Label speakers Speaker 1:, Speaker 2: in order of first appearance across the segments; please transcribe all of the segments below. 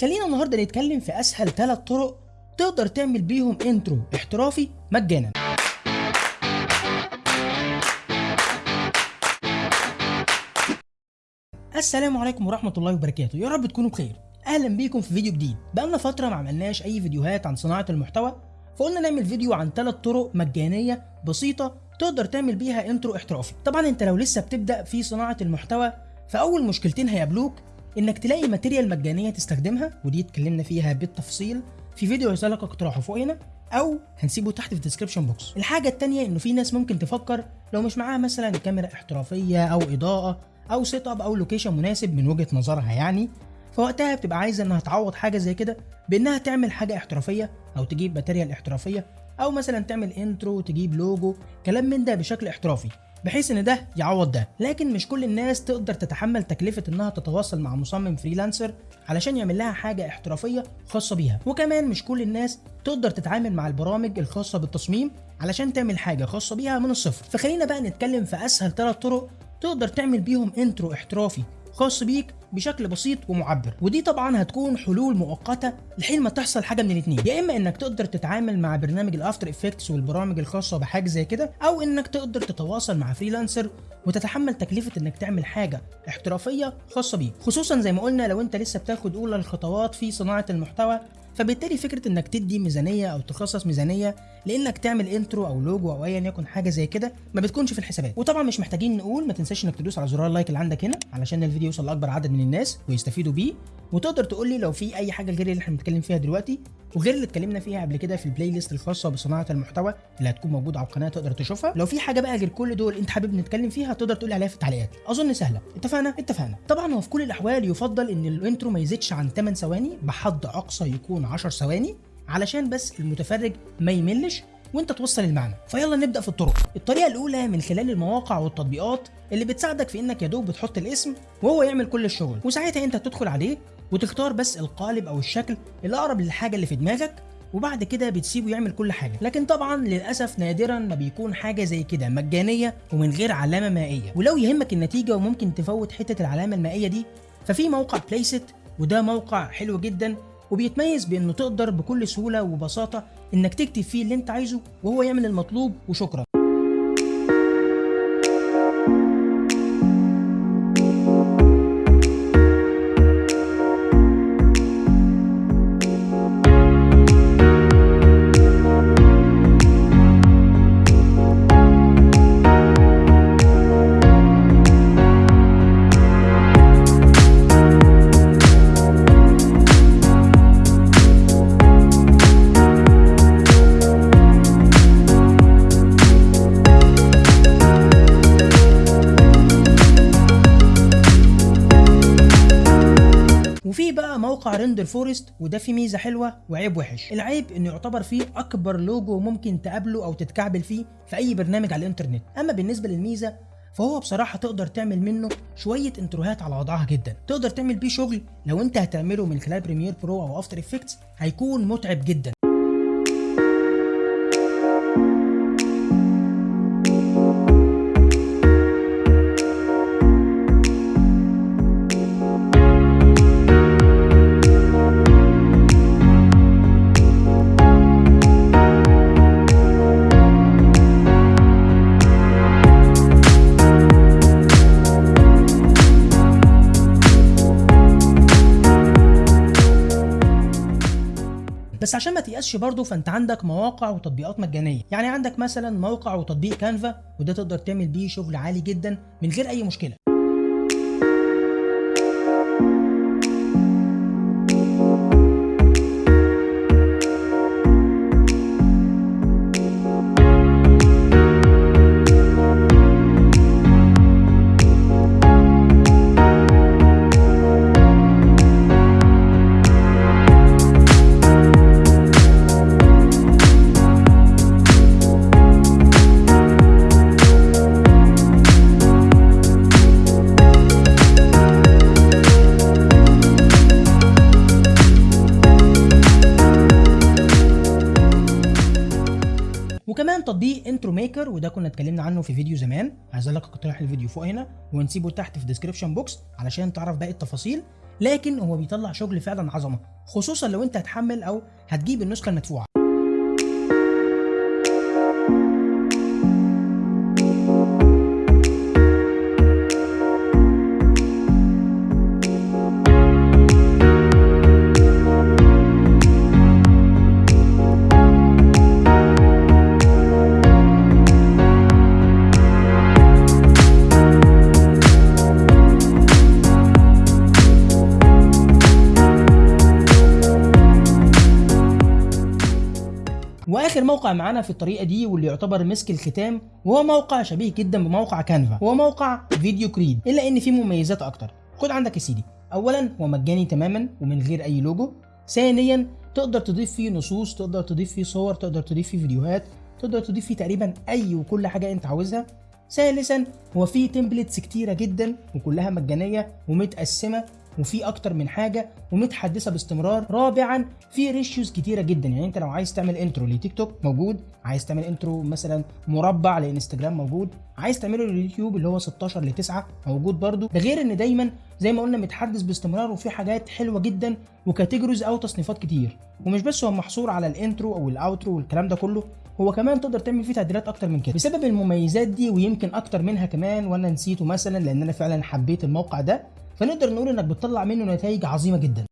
Speaker 1: خلينا النهارده نتكلم في أسهل ثلاث طرق تقدر تعمل بيهم intro احترافي مجانا. السلام عليكم ورحمة الله وبركاته. يا رب تكونوا بخير. أهلا بيكم في فيديو جديد. بقالنا فترة ما عملناش أي فيديوهات عن صناعة المحتوى فقلنا نعمل فيديو عن ثلاث طرق مجانية بسيطة تقدر تعمل بيها انترو احترافي. طبعا أنت لو لسه بتبدأ في صناعة المحتوى فأول مشكلتين هيقابلوك إنك تلاقي material مجانية تستخدمها ودي اتكلمنا فيها بالتفصيل في فيديو هيظهر لك اقتراحه فوق هنا أو هنسيبه تحت في ال description box الحاجة التانية إنه في ناس ممكن تفكر لو مش معاها مثلا كاميرا احترافية أو إضاءة أو setup أو location مناسب من وجهة نظرها يعني فوقتها بتبقى عايزة إنها تعوض حاجة زي كده بإنها تعمل حاجة احترافية أو تجيب material احترافية أو مثلا تعمل intro تجيب لوجو كلام من ده بشكل احترافي. بحيث إن ده يعوض ده. لكن مش كل الناس تقدر تتحمل تكلفة إنها تتواصل مع مصمم freelancer علشان يعمل لها حاجة احترافية خاصة بيها. وكمان مش كل الناس تقدر تتعامل مع البرامج الخاصة بالتصميم علشان تعمل حاجة خاصة بيها من الصفر. فخلينا بقى نتكلم في أسهل ثلاث طرق تقدر تعمل بيهم intro احترافي. خاص بيك بشكل بسيط ومعبر. ودي طبعا هتكون حلول مؤقتة لحين ما تحصل حاجة من الاثنين يا إما إنك تقدر تتعامل مع برنامج ال After Effects والبرامج الخاصة بحاجة زي كده أو إنك تقدر تتواصل مع freelancer وتتحمل تكلفة إنك تعمل حاجة احترافية خاصة بيك. خصوصا زي ما قلنا لو أنت لسه بتاخد أولى الخطوات في صناعة المحتوى فبالتالي فكرة إنك تدي ميزانية أو تخصص ميزانية لإنك تعمل intro أو لوجو أو ايا يكن حاجة زي كده ما بتكونش في الحسابات. وطبعا مش محتاجين نقول ما تنساش إنك تدوس على زرار ال like اللي عندك هنا علشان الفيديو يوصل لأكبر عدد من الناس ويستفيدوا بيه. وتقدر تقول لي لو في أي حاجة غير اللي إحنا بنتكلم فيها دلوقتي وغير اللي اتكلمنا فيها قبل كده في ال playlist الخاصة بصناعة المحتوى اللي هتكون موجودة على القناة تقدر تشوفها. لو في حاجة بقى غير كل دول أنت حابب نتكلم فيها تقدر تقول لي عليها في التعليقات. أظن سهلة. اتفقنا؟ اتفقنا. طبعا هو في كل الأحوال يفضل إن ال intro ما يزيدش عن 8 ثواني بحد أقصى يكون 10 ثواني علشان بس المتفرج ما يملش. وانت توصل المعنى. فيلا نبدأ في الطرق. الطريقة الأولى من خلال المواقع والتطبيقات اللي بتساعدك في إنك يا دوب بتحط الاسم وهو يعمل كل الشغل. وساعتها أنت تدخل عليه وتختار بس القالب أو الشكل الأقرب للحاجة اللي في دماغك وبعد كده بتسيبه يعمل كل حاجة. لكن طبعا للأسف نادرا ما بيكون حاجة زي كده مجانية ومن غير علامة مائية. ولو يهمك النتيجة وممكن تفوت حتة العلامة المائية دي ففي موقع بلايست وده موقع حلو جدا وبيتميز بأنه تقدر بكل سهولة وبساطة إنك تكتب فيه اللي أنت عايزه وهو يعمل المطلوب وشكرا. موقع Renderforest وده فيه ميزة حلوة وعيب وحش. العيب إنه يعتبر فيه أكبر لوجو ممكن تقابله أو تتكعبل فيه في أي برنامج على الإنترنت. أما بالنسبة للميزة فهو بصراحة تقدر تعمل منه شوية intro هات على وضعها جدا. تقدر تعمل بيه شغل لو أنت هتعمله من خلال Premiere Pro أو After Effects هيكون متعب جدا. بس عشان ما تيأسش برضه فانت عندك مواقع وتطبيقات مجانية. يعني عندك مثلا موقع وتطبيق كانفا وده تقدر تعمل بيه شغل عالي جدا من غير أي مشكلة. وكمان تطبيق Intro Maker وده كنا اتكلمنا عنه في فيديو زمان. هيظهر لك اقتراح الفيديو فوق هنا ونسيبه تحت في ال description box علشان تعرف باقي التفاصيل. لكن هو بيطلع شغل فعلا عظمة خصوصا لو أنت هتحمل أو هتجيب النسخة المدفوعة. واخر موقع معانا في الطريقة دي واللي يعتبر مسك الختام وهو موقع شبيه جدا بموقع Canva هو موقع فيديو كريت إلا إن فيه مميزات أكتر. خد عندك يا سيدي. اولا هو مجاني تماما ومن غير أي لوجو. ثانيا تقدر تضيف فيه نصوص تقدر تضيف فيه صور تقدر تضيف فيه فيديوهات تقدر تضيف فيه تقريبا أي وكل حاجة أنت عاوزها. ثالثا هو فيه templates كتيرة جدا وكلها مجانية ومتقسمة. وفي أكتر من حاجة ومتحدثة باستمرار رابعا في ratios كتيرة جدا. يعني أنت لو عايز تعمل intro لتيك توك موجود عايز تعمل intro مثلا مربع لإنستجرام موجود عايز تعمله لليوتيوب اللي هو 16 ل 9 موجود برده ده غير إن دايما زي ما قلنا متحدث باستمرار وفي حاجات حلوة جدا و categories أو تصنيفات كتير. ومش بس هو محصور على ال intro أو ال outro والكلام ده كله هو كمان تقدر تعمل فيه تعديلات أكتر من كده. بسبب المميزات دي ويمكن أكتر منها كمان وأنا نسيته مثلا لأن أنا فعلا حبيت الموقع ده فنقدر نقول إنك بتطلع منه نتائج عظيمة جدا.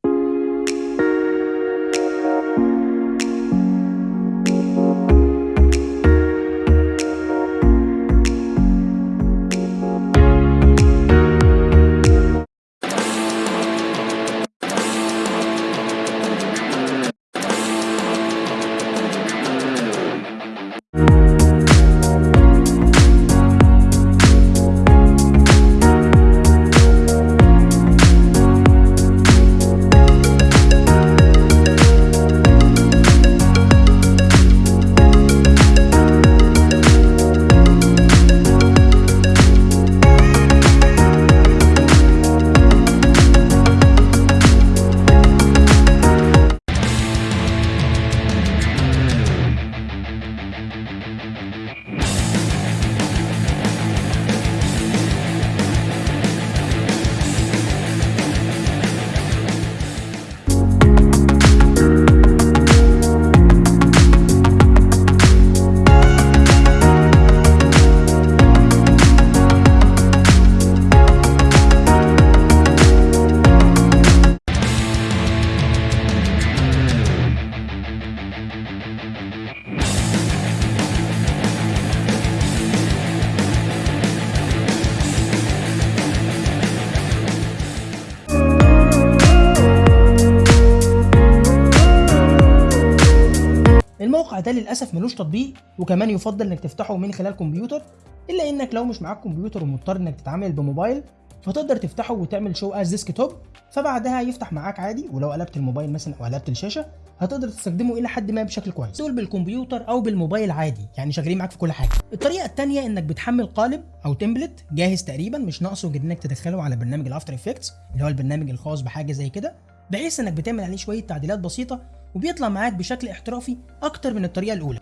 Speaker 1: ده للأسف ملوش تطبيق وكمان يفضل إنك تفتحه من خلال كمبيوتر إلا إنك لو مش معاك كمبيوتر ومضطر إنك تتعامل بموبايل فتقدر تفتحه وتعمل show as desktop فبعدها يفتح معاك عادي ولو قلبت الموبايل مثلا أو قلبت الشاشة هتقدر تستخدمه إلى حد ما بشكل كويس. سواء بالكمبيوتر أو بالموبايل عادي يعني شغالين معاك في كل حاجة. الطريقة الثانية إنك بتحمل قالب أو template جاهز تقريبا مش ناقصه غير إنك تدخله على برنامج ال After Effects اللي هو البرنامج الخاص بحاجة زي كده بحيث إنك بتعمل عليه شوية تعديلات بسيطة وبيطلع معاك بشكل احترافي أكتر من الطريقة الأولى.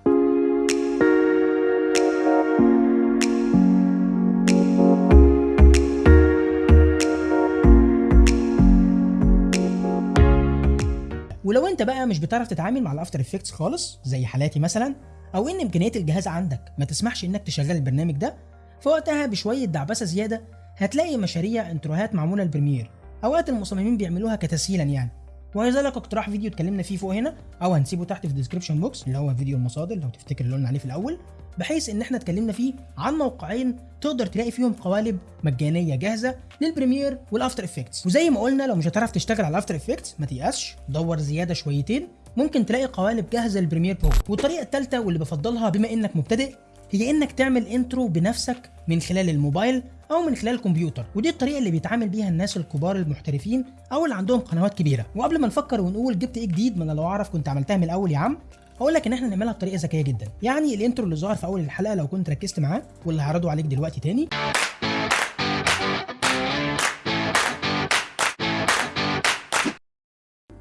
Speaker 1: ولو أنت بقى مش بتعرف تتعامل مع الأفتر إفكتس خالص زي حالاتي مثلا أو إن إمكانيات الجهاز عندك ما تسمحش إنك تشغل البرنامج ده فوقتها بشوية دعبسة زيادة هتلاقي مشاريع intro هات معمولة ال Premiere أوقات المصممين بيعملوها كتسهيلا يعني. وهيظهر لك اقتراح فيديو اتكلمنا فيه فوق هنا أو هنسيبه تحت في ال description box اللي هو فيديو المصادر لو تفتكر اللي قلنا عليه في الأول بحيث إن إحنا اتكلمنا فيه عن موقعين تقدر تلاقي فيهم قوالب مجانية جاهزة لل Premiere وال After Effects وزي ما قلنا لو مش هتعرف تشتغل على ال After Effects ما تيأسش دور زيادة شويتين ممكن تلاقي قوالب جاهزة لل Premiere Pro والطريقة الثالثه واللي بفضلها بما إنك مبتدئ هي إنك تعمل intro بنفسك من خلال الموبايل أو من خلال الكمبيوتر. ودي الطريقة اللي بيتعامل بيها الناس الكبار المحترفين أو اللي عندهم قنوات كبيرة. وقبل ما نفكر ونقول جبت إيه جديد ما أنا لو أعرف كنت عملتها من الأول يا عم هقول لك إن إحنا نعملها بطريقة ذكية جدا. يعني ال intro اللي ظهر في أول الحلقة لو كنت ركزت معاه واللي هعرضه عليك دلوقتي تاني.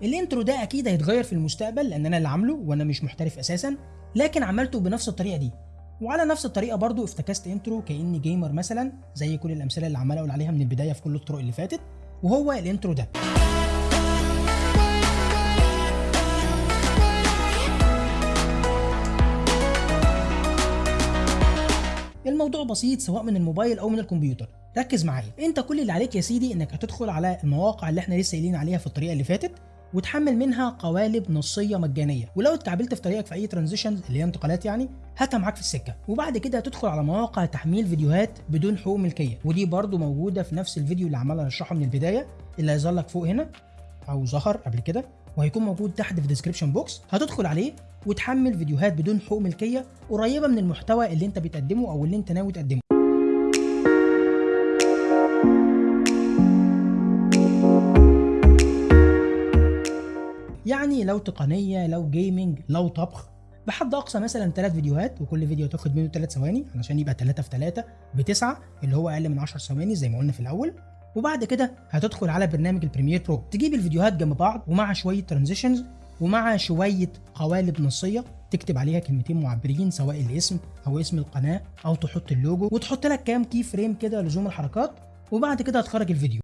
Speaker 1: ال intro ده أكيد هيتغير في المستقبل لأن أنا اللي عامله وأنا مش محترف أساسا لكن عملته بنفس الطريقة دي. وعلى نفس الطريقة برضو افتكست intro كأني gamer مثلا زي كل الأمثلة اللي عمال أقول عليها من البداية في كل الطرق اللي فاتت وهو ال intro ده. الموضوع بسيط سواء من الموبايل أو من الكمبيوتر. ركز معايا. أنت كل اللي عليك يا سيدي إنك هتدخل على المواقع اللي إحنا لسه قايلين عليها في الطريقة اللي فاتت وتحمل منها قوالب نصية مجانية. ولو اتكعبلت في طريقك في أي transitions اللي هي انتقالات يعني هاتها معاك في السكة. وبعد كده هتدخل على مواقع تحميل فيديوهات بدون حقوق ملكية. ودي برضو موجودة في نفس الفيديو اللي عمال اشرحه من البداية اللي هيظهر لك فوق هنا أو ظهر قبل كده وهيكون موجود تحت في ال description box هتدخل عليه وتحمل فيديوهات بدون حقوق ملكية قريبة من المحتوى اللي انت بتقدمه أو اللي انت ناوي تقدمه. يعني لو تقنية لو gaming لو طبخ. بحد أقصى مثلا ثلاث فيديوهات وكل فيديو تاخد منه ثلاث ثواني علشان يبقى 3 في 3 بتسعة اللي هو أقل من 10 ثواني زي ما قلنا في الأول. وبعد كده هتدخل على برنامج ال Premiere Pro تجيب الفيديوهات جنب بعض ومع شوية transitions ومع شوية قوالب نصية تكتب عليها كلمتين معبرين سواء الاسم أو اسم القناة أو تحط اللوجو وتحط لك كام key frame كده لزوم الحركات. وبعد كده هتخرج الفيديو.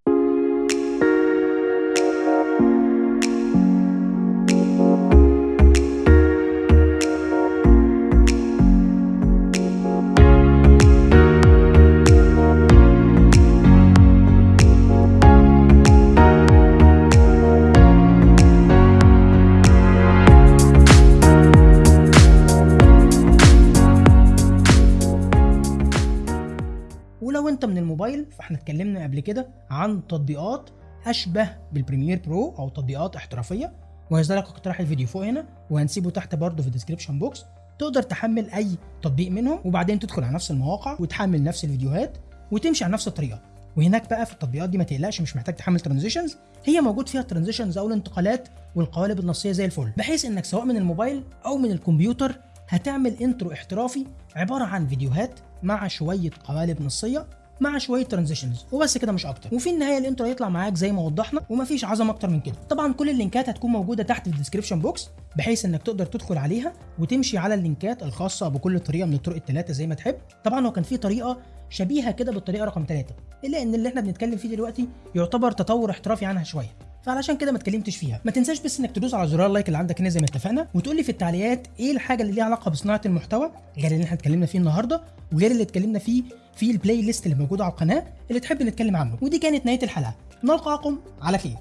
Speaker 1: الموبايل فاحنا اتكلمنا قبل كده عن تطبيقات أشبه بال Premiere Pro أو تطبيقات احترافية. وهيظهر لك اقتراح الفيديو فوق هنا وهنسيبه تحت برضه في ال description box تقدر تحمل أي تطبيق منهم وبعدين تدخل على نفس المواقع وتحمل نفس الفيديوهات وتمشي على نفس الطريقة. وهناك بقى في التطبيقات دي ما تقلقش مش محتاج تحمل transitions هي موجود فيها ال transitions أو الانتقالات والقوالب النصية زي الفل. بحيث إنك سواء من الموبايل أو من الكمبيوتر هتعمل intro احترافي عبارة عن فيديوهات مع شوية قوالب نصية مع شوية transitions وبس كده مش أكتر. وفي النهاية ال intro هيطلع معاك زي ما وضحنا ومفيش عظمة أكتر من كده. طبعا كل اللينكات هتكون موجودة تحت في ال description box بحيث إنك تقدر تدخل عليها وتمشي على اللينكات الخاصة بكل طريقة من الطرق الثلاثه زي ما تحب. طبعا هو كان في طريقة شبيهة كده بالطريقة رقم ثلاثة إلا إن اللي إحنا بنتكلم فيه دلوقتي يعتبر تطور احترافي عنها شوية. فعلشان كده ما اتكلمتش فيها. ما تنساش بس إنك تدوس على زرار ال like اللي عندك هنا زي ما اتفقنا وتقول لي في التعليقات إيه الحاجة اللي ليها علاقة بصناعة المحتوى غير اللي إحنا اتكلمنا فيه النهارده وغير اللي اتكلمنا فيه في البلاي ليست اللي موجودة على القناة اللي تحب نتكلم عنه. ودي كانت نهاية الحلقة. نلقاكم على خير.